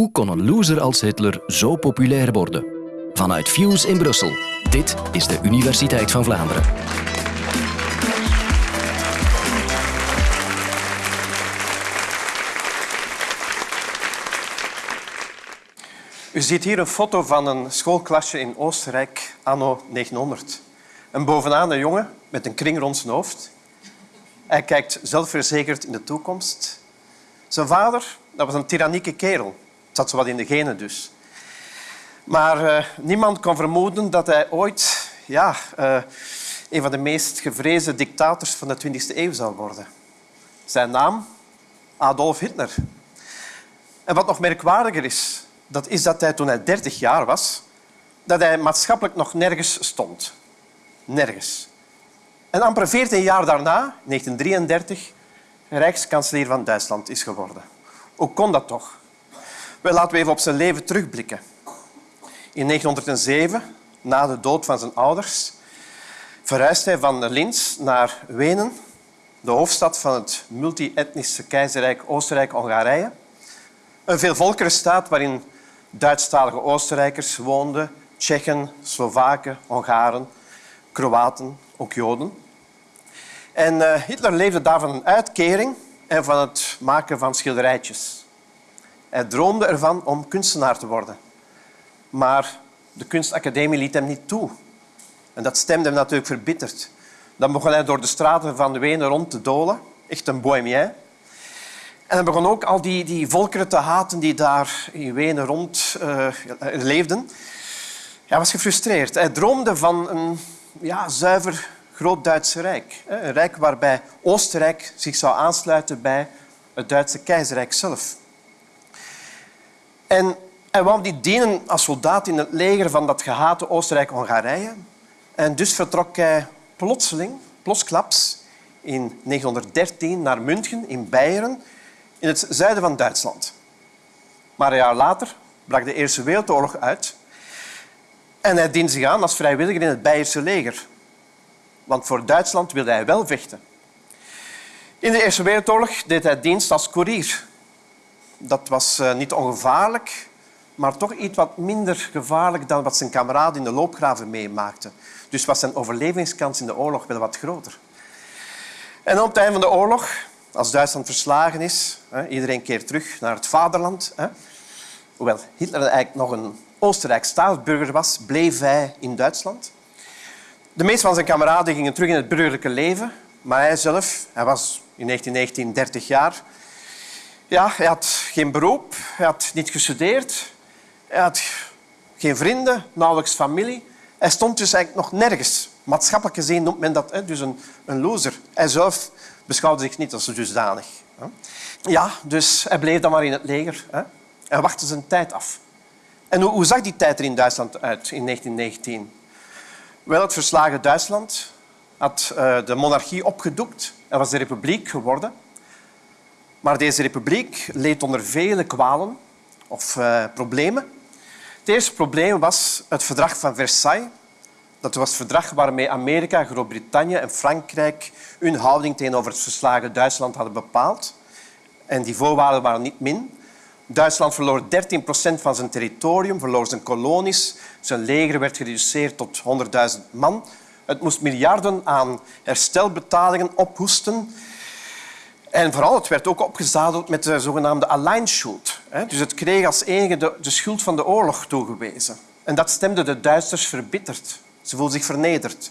Hoe kon een loser als Hitler zo populair worden? Vanuit Fuse in Brussel. Dit is de Universiteit van Vlaanderen. U ziet hier een foto van een schoolklasje in Oostenrijk anno 1900. En bovenaan een jongen met een kring rond zijn hoofd. Hij kijkt zelfverzekerd in de toekomst. Zijn vader dat was een tyrannieke kerel. Zat zo wat in de genen dus. Maar uh, niemand kon vermoeden dat hij ooit ja, uh, een van de meest gevreesde dictators van de 20e eeuw zou worden. Zijn naam? Adolf Hitler. En wat nog merkwaardiger is, dat is dat hij toen hij 30 jaar was, dat hij maatschappelijk nog nergens stond. Nergens. En amper 14 jaar daarna, 1933, rijkskanselier van Duitsland is geworden. Hoe kon dat toch? Wel, laten we even op zijn leven terugblikken. In 1907, na de dood van zijn ouders, verhuist hij van Linz naar Wenen, de hoofdstad van het multi-etnische keizerrijk Oostenrijk-Hongarije. Een veelvolkerenstaat waarin Duitsstalige Oostenrijkers woonden, Tsjechen, Slovaken, Hongaren, Kroaten, ook Joden. En uh, Hitler leefde daar van een uitkering en van het maken van schilderijtjes. Hij droomde ervan om kunstenaar te worden. Maar de kunstacademie liet hem niet toe. En dat stemde hem natuurlijk verbitterd. Dan begon hij door de straten van Wenen rond te dolen. Echt een bohemien. En hij begon ook al die, die volkeren te haten die daar in Wenen rond uh, leefden. Hij was gefrustreerd. Hij droomde van een ja, zuiver groot-Duitse rijk. Een rijk waarbij Oostenrijk zich zou aansluiten bij het Duitse keizerrijk zelf. En hij wou die dienen als soldaat in het leger van dat gehate Oostenrijk-Hongarije. En dus vertrok hij plotseling, plotsklaps, in 1913 naar München in Beieren, in het zuiden van Duitsland. Maar een jaar later brak de Eerste Wereldoorlog uit en hij diende zich aan als vrijwilliger in het Beierse leger want voor Duitsland wilde hij wel vechten. In de Eerste Wereldoorlog deed hij dienst als koerier. Dat was eh, niet ongevaarlijk, maar toch iets wat minder gevaarlijk dan wat zijn kameraden in de loopgraven meemaakten. Dus was zijn overlevingskans in de oorlog wel wat groter. En op het einde van de oorlog, als Duitsland verslagen is, iedereen keert terug naar het vaderland. Hoewel Hitler eigenlijk nog een Oostenrijk staatsburger was, bleef hij in Duitsland. De meeste van zijn kameraden gingen terug in het burgerlijke leven, maar hij zelf, hij was in 1919 30 jaar, ja, hij had geen beroep, hij had niet gestudeerd, hij had geen vrienden, nauwelijks familie. Hij stond dus eigenlijk nog nergens. Maatschappelijk gezien noemt men dat dus een, een loser. Hij zelf beschouwde zich niet als dusdanig. Ja, dus hij bleef dan maar in het leger. Hè. Hij wachtte zijn tijd af. En hoe, zag die tijd er in Duitsland uit in 1919? Wel, het verslagen Duitsland had uh, de monarchie opgedoekt en was de republiek geworden. Maar deze republiek leed onder vele kwalen of uh, problemen. Het eerste probleem was het verdrag van Versailles. Dat was het verdrag waarmee Amerika, Groot-Brittannië en Frankrijk hun houding tegenover het verslagen Duitsland hadden bepaald. En die voorwaarden waren niet min. Duitsland verloor 13 procent van zijn territorium, verloor zijn kolonies. Zijn leger werd gereduceerd tot 100.000 man. Het moest miljarden aan herstelbetalingen ophoesten. En vooral, het werd ook opgezadeld met de zogenaamde Alleinschuld. Dus het kreeg als enige de, de schuld van de oorlog toegewezen. En dat stemde de Duitsers verbitterd. Ze voelden zich vernederd.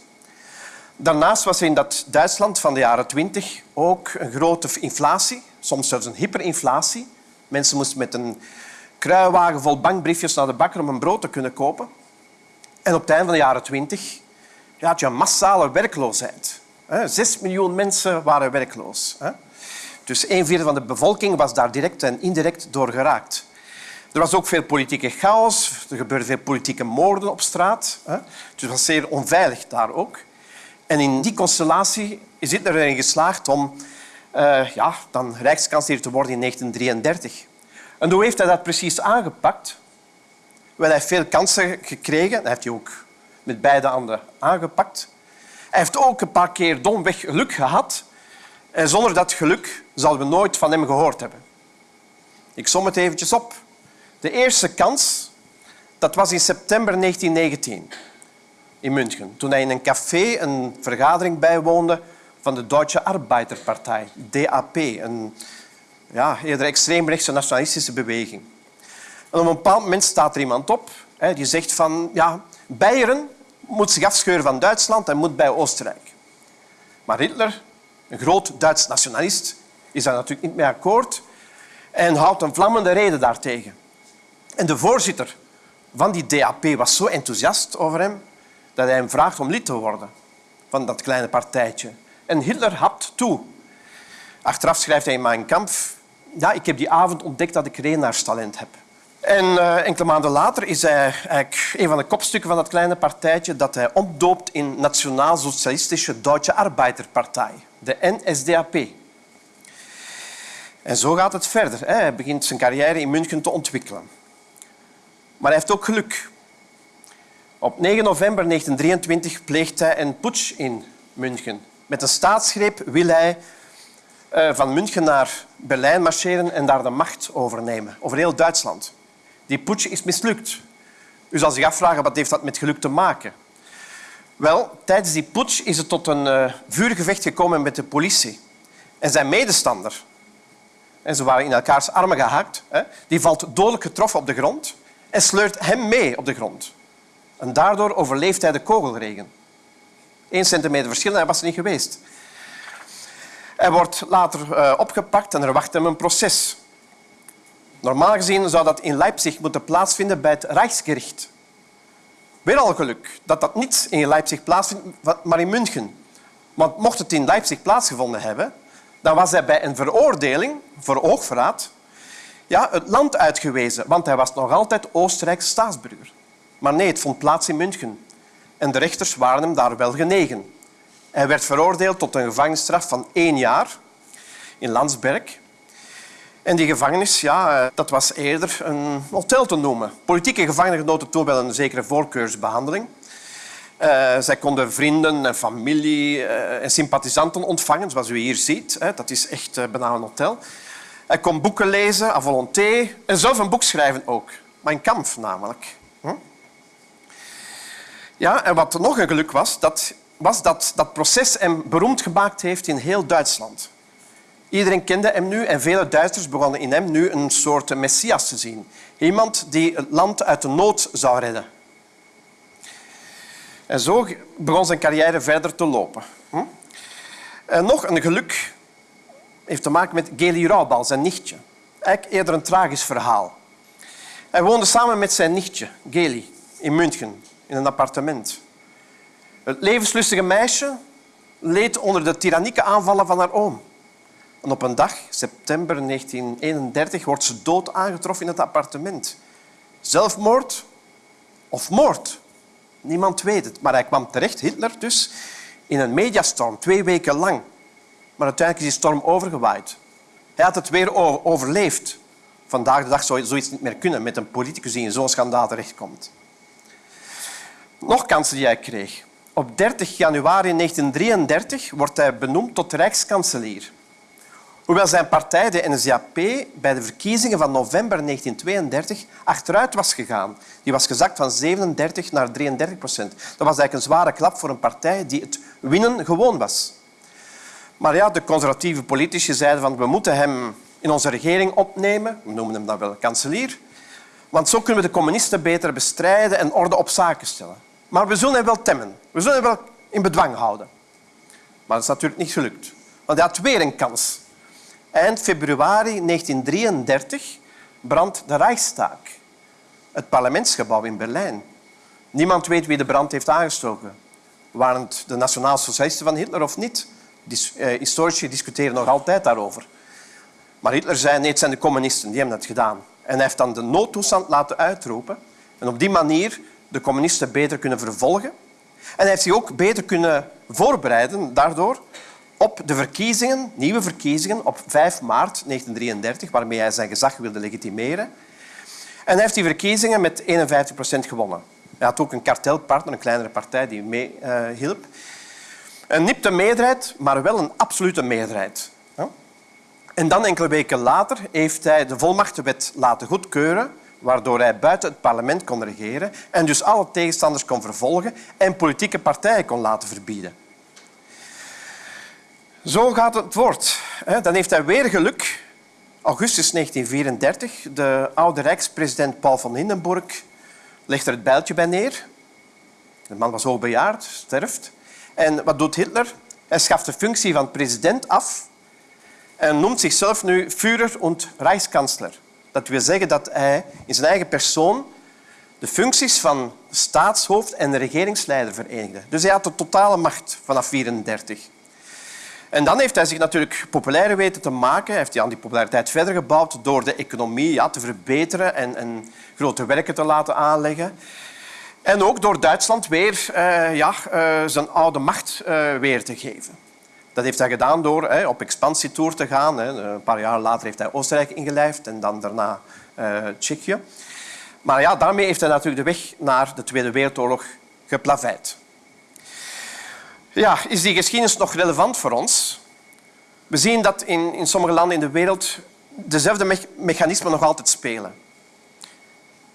Daarnaast was er in dat Duitsland van de jaren 20 ook een grote inflatie, soms zelfs een hyperinflatie. Mensen moesten met een kruiwagen vol bankbriefjes naar de bakker om een brood te kunnen kopen. En op het einde van de jaren twintig had je een massale werkloosheid. Zes miljoen mensen waren werkloos. Dus een vierde van de bevolking was daar direct en indirect door geraakt. Er was ook veel politieke chaos. Er gebeurden veel politieke moorden op straat. Dus het was zeer onveilig daar ook. En in die constellatie is Hitler erin geslaagd om uh, ja, dan rijkskanselier te worden in 1933. En hoe heeft hij dat precies aangepakt? Wel, hij heeft veel kansen gekregen. Dat heeft hij ook met beide handen aangepakt. Hij heeft ook een paar keer domweg geluk gehad. En zonder dat geluk zouden we nooit van hem gehoord hebben. Ik som het eventjes op. De eerste kans dat was in september 1919 in München, toen hij in een café een vergadering bijwoonde van de Duitse Arbeiterpartij, DAP, een ja, eerder extreemrechtse nationalistische beweging. En op een bepaald moment staat er iemand op hè, die zegt van ja, Beieren moet zich afscheuren van Duitsland en moet bij Oostenrijk. Maar Hitler, een groot Duits nationalist, is daar natuurlijk niet mee akkoord en houdt een vlammende reden daartegen. En de voorzitter van die DAP was zo enthousiast over hem dat hij hem vraagt om lid te worden van dat kleine partijtje. En Hitler hapt toe. Achteraf schrijft hij in Mein Kampf... Ja, ik heb die avond ontdekt dat ik renaarstalent heb. En uh, enkele maanden later is hij een van de kopstukken van dat kleine partijtje dat hij opdoopt in Nationaal-Socialistische Duitse Arbeiterpartij, de NSDAP. En zo gaat het verder. Hij begint zijn carrière in München te ontwikkelen. Maar hij heeft ook geluk. Op 9 november 1923 pleegt hij een putsch in München. Met een staatsgreep wil hij eh, van München naar Berlijn marcheren en daar de macht overnemen, over heel Duitsland. Die putsch is mislukt. U zal zich afvragen, wat heeft dat met geluk te maken? Wel, tijdens die putsch is het tot een uh, vuurgevecht gekomen met de politie. En zijn medestander, en ze waren in elkaars armen gehakt, hè, die valt dodelijk getroffen op de grond en sleurt hem mee op de grond. En daardoor overleeft hij de kogelregen. Eén centimeter verschil en hij was er niet geweest. Hij wordt later uh, opgepakt en er wacht hem een proces. Normaal gezien zou dat in Leipzig moeten plaatsvinden bij het Rijksgericht. Weer al geluk dat dat niet in Leipzig plaatsvindt, maar in München. Want mocht het in Leipzig plaatsgevonden hebben, dan was hij bij een veroordeling voor oogverraad ja, het land uitgewezen, want hij was nog altijd Oostenrijks staatsburger. Maar nee, het vond plaats in München. En de rechters waren hem daar wel genegen. Hij werd veroordeeld tot een gevangenisstraf van één jaar in Landsberg. En die gevangenis, ja, eh, dat was eerder een hotel te noemen. Politieke gevangenen genoten toen wel een zekere voorkeursbehandeling. Uh, zij konden vrienden en familie uh, en sympathisanten ontvangen, zoals u hier ziet. Dat is echt bijna een hotel. Hij kon boeken lezen, à volonté. En zelf een boek schrijven ook. Mijn kamp namelijk. Hm? Ja, en wat nog een geluk was, dat was dat dat proces hem beroemd gemaakt heeft in heel Duitsland. Iedereen kende hem nu en vele Duitsers begonnen in hem nu een soort messias te zien. Iemand die het land uit de nood zou redden. En zo begon zijn carrière verder te lopen. Hm? En nog een geluk heeft te maken met Geli Raubal, zijn nichtje. Eigenlijk eerder een tragisch verhaal. Hij woonde samen met zijn nichtje, Geli, in München, in een appartement. Het levenslustige meisje leed onder de tyrannieke aanvallen van haar oom. Op een dag, september 1931, wordt ze dood aangetroffen in het appartement. Zelfmoord of moord? Niemand weet het. Maar hij kwam terecht, Hitler dus, in een mediastorm, twee weken lang. Maar uiteindelijk is die storm overgewaaid. Hij had het weer overleefd. Vandaag de dag zou zoiets niet meer kunnen met een politicus die in zo'n schandaal terechtkomt. Nog kansen die hij kreeg. Op 30 januari 1933 wordt hij benoemd tot rijkskanselier. Hoewel zijn partij, de NSDAP, bij de verkiezingen van november 1932 achteruit was gegaan. Die was gezakt van 37 naar 33 procent. Dat was eigenlijk een zware klap voor een partij die het winnen gewoon was. Maar ja, de conservatieve politici zeiden van we moeten hem in onze regering opnemen. We noemen hem dan wel kanselier. Want zo kunnen we de communisten beter bestrijden en orde op zaken stellen. Maar we zullen hem wel temmen. We zullen hem wel in bedwang houden. Maar dat is natuurlijk niet gelukt. Want hij had weer een kans. Eind februari 1933 brandt de Reichstag, het parlementsgebouw in Berlijn. Niemand weet wie de brand heeft aangestoken. Waren het de nationaal-socialisten van Hitler of niet? Eh, historici discussiëren nog altijd daarover. Maar Hitler zei, nee, het zijn de communisten, die hebben het gedaan. En hij heeft dan de noodtoestand laten uitroepen. En op die manier de communisten beter kunnen vervolgen. En hij heeft zich ook beter kunnen voorbereiden daardoor op de verkiezingen, nieuwe verkiezingen, op 5 maart 1933, waarmee hij zijn gezag wilde legitimeren. En hij heeft die verkiezingen met 51 procent gewonnen. Hij had ook een kartelpartner, een kleinere partij, die meehielp. Uh, een nipte meerderheid, maar wel een absolute meerderheid. En dan, enkele weken later, heeft hij de volmachtenwet laten goedkeuren waardoor hij buiten het parlement kon regeren en dus alle tegenstanders kon vervolgen en politieke partijen kon laten verbieden. Zo gaat het woord. Dan heeft hij weer geluk. Augustus 1934, de oude rijkspresident Paul van Hindenburg legt er het bijltje bij neer. De man was hoogbejaard, sterft. En wat doet Hitler? Hij schaft de functie van president af en noemt zichzelf nu Führer und Reichskanzler. Dat wil zeggen dat hij in zijn eigen persoon de functies van staatshoofd en regeringsleider verenigde. Dus hij had de totale macht vanaf 1934. En dan heeft hij zich natuurlijk populair weten te maken. Hij heeft aan die populariteit verder gebouwd door de economie ja, te verbeteren en, en, grote werken te laten aanleggen. En ook door Duitsland weer uh, ja, uh, zijn oude macht uh, weer te geven. Dat heeft hij gedaan door hè, op expansietour te gaan. Hè. Een paar jaar later heeft hij Oostenrijk ingelijfd en dan daarna Tsjechië. Maar ja, daarmee heeft hij natuurlijk de weg naar de Tweede Wereldoorlog geplaveid. Ja, is die geschiedenis nog relevant voor ons? We zien dat in, in sommige landen in de wereld dezelfde me mechanismen nog altijd spelen.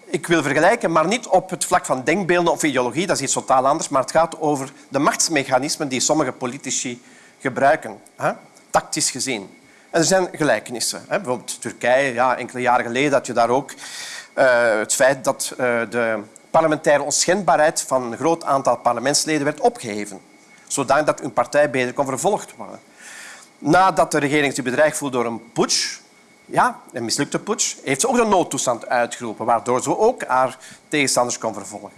Ik wil vergelijken, maar niet op het vlak van denkbeelden of ideologie, dat is iets totaal anders, maar het gaat over de machtsmechanismen die sommige politici gebruiken, hè? tactisch gezien. En er zijn gelijkenissen. Hè? Bijvoorbeeld Turkije, ja, enkele jaren geleden had je daar ook uh, het feit dat uh, de parlementaire onschendbaarheid van een groot aantal parlementsleden werd opgeheven zodat dat hun partij beter kon vervolgd worden. Nadat de regering zich bedreigd voelde door een putsch, ja, een mislukte putsch, heeft ze ook de noodtoestand uitgeroepen, waardoor ze ook haar tegenstanders kon vervolgen.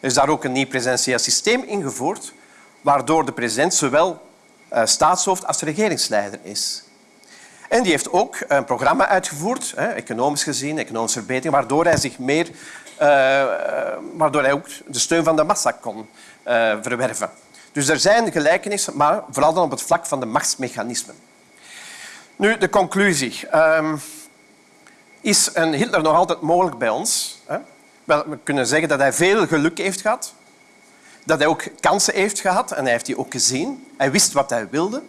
Er is daar ook een nieuw presidentieel systeem ingevoerd, waardoor de president zowel uh, staatshoofd als regeringsleider is. En die heeft ook een programma uitgevoerd, economisch gezien, economische verbetering, waardoor hij zich meer, uh, waardoor hij ook de steun van de massa kon verwerven. Dus er zijn gelijkenissen, maar vooral dan op het vlak van de machtsmechanismen. Nu, de conclusie. Um, is een Hitler nog altijd mogelijk bij ons? We kunnen zeggen dat hij veel geluk heeft gehad. Dat hij ook kansen heeft gehad en hij heeft die ook gezien. Hij wist wat hij wilde.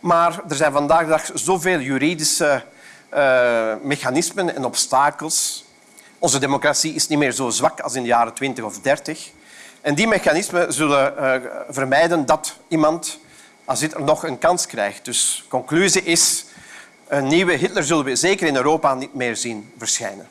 Maar er zijn vandaag de dag zoveel juridische uh, mechanismen en obstakels. Onze democratie is niet meer zo zwak als in de jaren 20 of 30. En die mechanismen zullen uh, vermijden dat iemand als Hitler nog een kans krijgt. Dus conclusie is, een nieuwe Hitler zullen we zeker in Europa niet meer zien verschijnen.